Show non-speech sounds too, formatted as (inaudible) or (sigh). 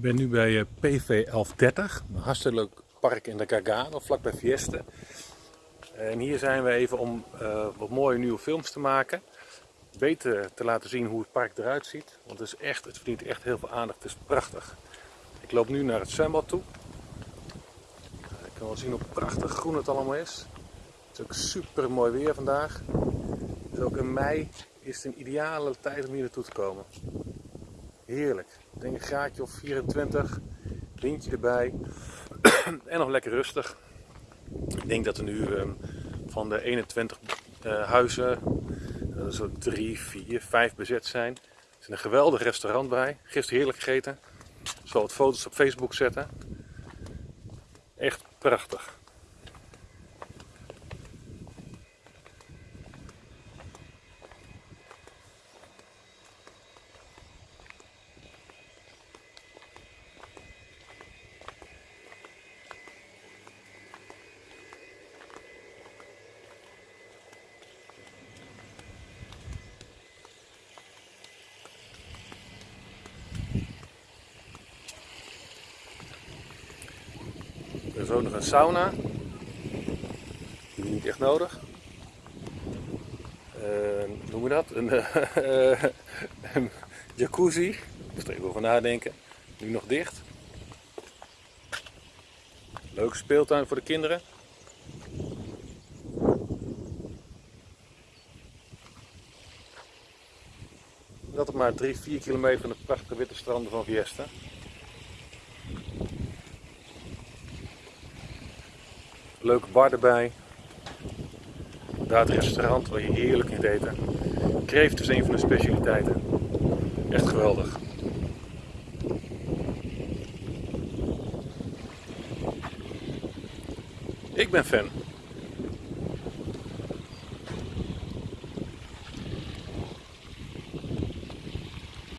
Ik ben nu bij eh, PV 1130, een hartstikke leuk park in de Gargano, vlakbij Fieste. En hier zijn we even om uh, wat mooie nieuwe films te maken. Beter te laten zien hoe het park eruit ziet. Want het, is echt, het verdient echt heel veel aandacht, het is prachtig. Ik loop nu naar het zwembad toe. Ik kan wel zien hoe prachtig groen het allemaal is. Het is ook super mooi weer vandaag. Dus ook in mei is het een ideale tijd om hier naartoe te komen. Heerlijk. Ik denk een graadje of 24. Windje erbij. (clears throat) en nog lekker rustig. Ik denk dat er nu um, van de 21 uh, huizen uh, zo 3, 4, 5 bezet zijn. Er is een geweldig restaurant bij. Gisteren heerlijk gegeten. Ik zal wat foto's op Facebook zetten. Echt prachtig. Er is ook nog een sauna. Is niet echt nodig. Uh, je dat? Een, uh, (laughs) een jacuzzi. Ik moet er even over nadenken. Nu nog dicht. Leuke speeltuin voor de kinderen. Dat op maar 3-4 kilometer van de prachtige witte stranden van Viesta. Leuke bar erbij. Daar het restaurant waar je heerlijk kunt eten. Kreeft is een van de specialiteiten. Echt geweldig. Ik ben fan.